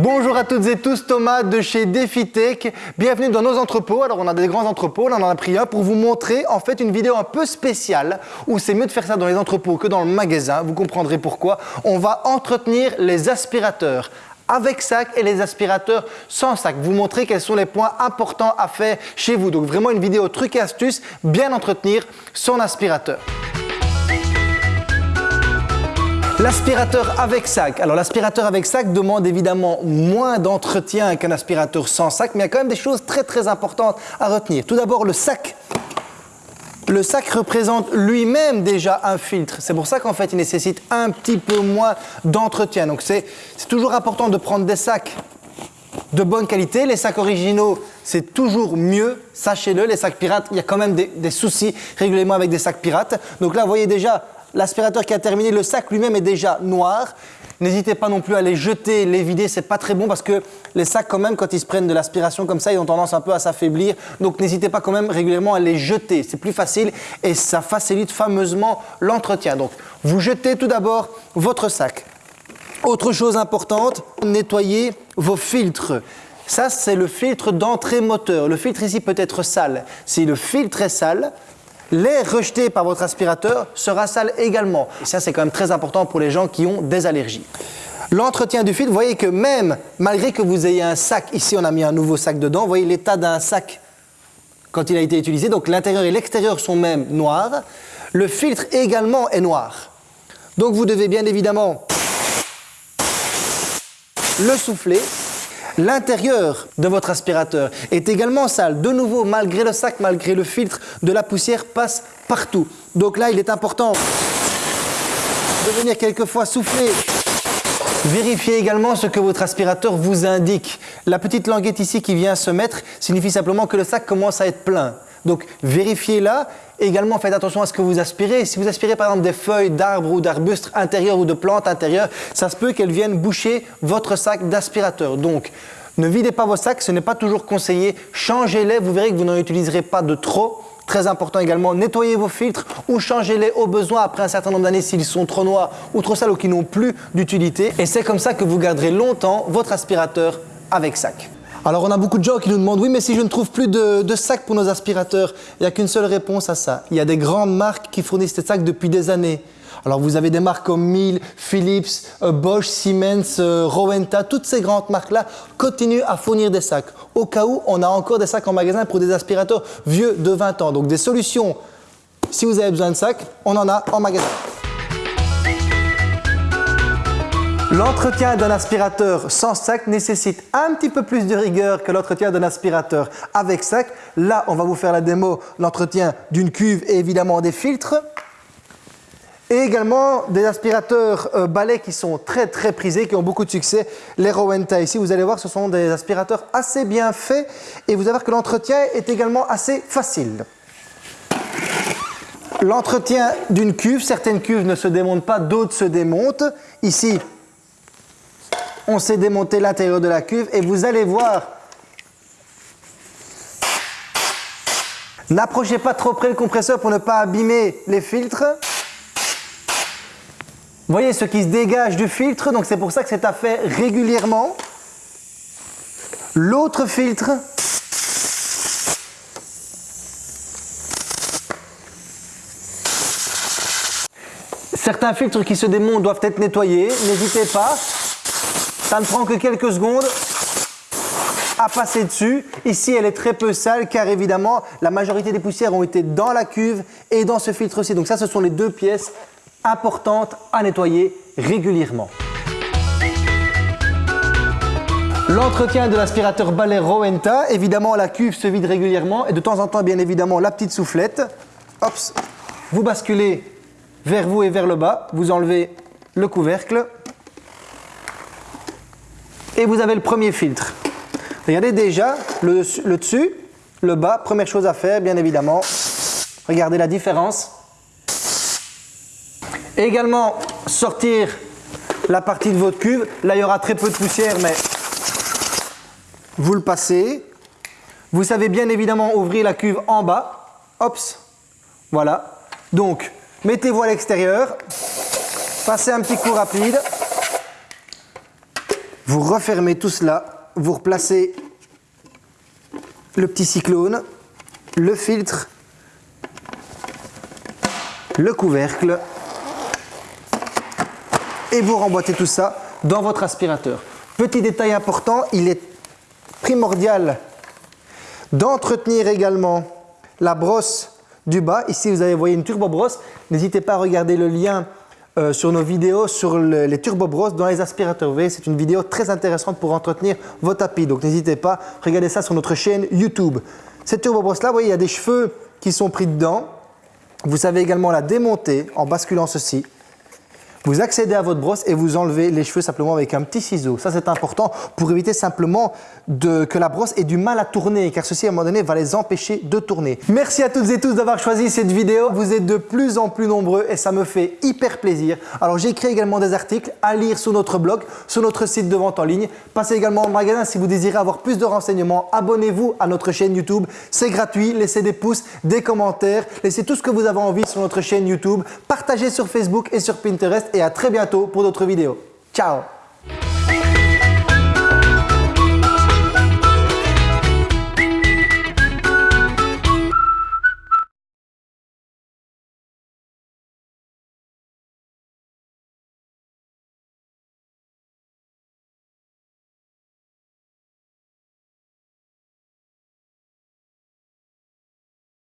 Bonjour à toutes et tous, Thomas de chez DefiTech. Bienvenue dans nos entrepôts. Alors on a des grands entrepôts, là on en a pris un pour vous montrer en fait une vidéo un peu spéciale où c'est mieux de faire ça dans les entrepôts que dans le magasin. Vous comprendrez pourquoi. On va entretenir les aspirateurs avec sac et les aspirateurs sans sac. Vous montrer quels sont les points importants à faire chez vous. Donc vraiment une vidéo truc et astuce, bien entretenir son aspirateur. L'aspirateur avec sac. Alors l'aspirateur avec sac demande évidemment moins d'entretien qu'un aspirateur sans sac, mais il y a quand même des choses très très importantes à retenir. Tout d'abord le sac. Le sac représente lui-même déjà un filtre. C'est pour ça qu'en fait il nécessite un petit peu moins d'entretien. Donc c'est toujours important de prendre des sacs de bonne qualité. Les sacs originaux, c'est toujours mieux, sachez-le. Les sacs pirates, il y a quand même des, soucis régulièrement avec des sacs pirates. Donc là, vous voyez déjà, L'aspirateur qui a terminé, le sac lui-même est déjà noir. N'hésitez pas non plus à les jeter, les vider, c'est pas très bon parce que les sacs quand même, quand ils se prennent de l'aspiration comme ça, ils ont tendance un peu à s'affaiblir. Donc n'hésitez pas quand même régulièrement à les jeter, c'est plus facile et ça facilite fameusement l'entretien. Donc vous jetez tout d'abord votre sac. Autre chose importante, nettoyez vos filtres. Ça, c'est le filtre d'entrée moteur. Le filtre ici peut être sale. Si le filtre est sale, L'air rejeté par votre aspirateur sera sale également. Et ça, c'est quand même très important pour les gens qui ont des allergies. L'entretien du filtre, vous voyez que même malgré que vous ayez un sac, ici on a mis un nouveau sac dedans, vous voyez l'état d'un sac quand il a été utilisé, donc l'intérieur et l'extérieur sont même noirs, le filtre également est noir. Donc vous devez bien évidemment le souffler L'intérieur de votre aspirateur est également sale. De nouveau, malgré le sac, malgré le filtre, de la poussière passe partout. Donc là, il est important de venir quelquefois souffler. Vérifiez également ce que votre aspirateur vous indique. La petite languette ici qui vient se mettre signifie simplement que le sac commence à être plein. Donc vérifiez-la. Également, faites attention à ce que vous aspirez. Si vous aspirez par exemple des feuilles d'arbres ou d'arbustes intérieurs ou de plantes intérieures, ça se peut qu'elles viennent boucher votre sac d'aspirateur. Donc, ne videz pas vos sacs, ce n'est pas toujours conseillé. Changez-les, vous verrez que vous n'en utiliserez pas de trop. Très important également, nettoyez vos filtres ou changez-les au besoin après un certain nombre d'années s'ils sont trop noirs ou trop sales ou qui n'ont plus d'utilité. Et c'est comme ça que vous garderez longtemps votre aspirateur avec sac. Alors on a beaucoup de gens qui nous demandent oui mais si je ne trouve plus de, sacs pour nos aspirateurs, il n'y a qu'une seule réponse à ça. Il y a des grandes marques qui fournissent des sacs depuis des années. Alors vous avez des marques comme Miele, Philips, euh, Bosch, Siemens, euh, Rowenta, toutes ces grandes marques-là continuent à fournir des sacs. Au cas où on a encore des sacs en magasin pour des aspirateurs vieux de 20 ans. Donc des solutions, si vous avez besoin de sacs, on en a en magasin. L'entretien d'un aspirateur sans sac nécessite un petit peu plus de rigueur que l'entretien d'un aspirateur avec sac. Là, on va vous faire la démo, l'entretien d'une cuve et évidemment des filtres. Et également des aspirateurs euh, balais qui sont très très prisés, qui ont beaucoup de succès, les Rowenta. Ici, vous allez voir, ce sont des aspirateurs assez bien faits et vous allez voir que l'entretien est également assez facile. L'entretien d'une cuve, certaines cuves ne se démontent pas, d'autres se démontent. Ici, on s'est démonté l'intérieur de la cuve et vous allez voir N'approchez pas trop près le compresseur pour ne pas abîmer les filtres. Voyez ce qui se dégage du filtre, donc c'est pour ça que c'est à faire régulièrement. L'autre filtre, Certains filtres qui se démontent doivent être nettoyés, n'hésitez pas. Ça ne prend que quelques secondes à passer dessus. Ici, elle est très peu sale car évidemment, la majorité des poussières ont été dans la cuve et dans ce filtre aussi. Donc ça, ce sont les deux pièces importantes à nettoyer régulièrement. L'entretien de l'aspirateur balai Rowenta, évidemment la cuve se vide régulièrement et de temps en temps bien évidemment la petite soufflette. Hop, vous basculez vers vous et vers le bas, vous enlevez le couvercle et vous avez le premier filtre. Regardez déjà le, dessus, le bas, première chose à faire bien évidemment, regardez la différence. également sortir la partie de votre cuve, là il y aura très peu de poussière mais vous le passez. Vous savez bien évidemment ouvrir la cuve en bas, hop, voilà. Donc mettez-vous à l'extérieur, passez un petit coup rapide, Vous refermez tout cela, vous replacez le petit cyclone, le filtre, le couvercle et vous remboîtez tout ça dans votre aspirateur. Petit détail important, il est primordial d'entretenir également la brosse du bas. Ici, vous avez voyez une turbo brosse. N'hésitez pas à regarder le lien euh, sur nos vidéos sur les turbo brosses dans les aspirateurs. Voyez, c'est une vidéo très intéressante pour entretenir vos tapis. Donc, n'hésitez pas, regardez ça sur notre chaîne YouTube. Cette turbo brosse là, vous voyez, il y a des cheveux qui sont pris dedans. Vous savez également la démonter en basculant ceci. Vous accédez à votre brosse et vous enlevez les cheveux simplement avec un petit ciseau. Ça, c'est important pour éviter simplement que la brosse ait du mal à tourner, car ceci, à un moment donné, va les empêcher de tourner. Merci à toutes et tous d'avoir choisi cette vidéo. Vous êtes de plus en plus nombreux et ça me fait hyper plaisir. Alors, j'ai écrit également des articles à lire sur notre blog, sur notre site de vente en ligne. Passez également au magasin si vous désirez avoir plus de renseignements. Abonnez-vous à notre chaîne YouTube. C'est gratuit. Laissez des pouces, des commentaires. Laissez tout ce que vous avez envie sur notre chaîne YouTube. Partagez sur Facebook et sur Pinterest et à très bientôt pour d'autres vidéos. Ciao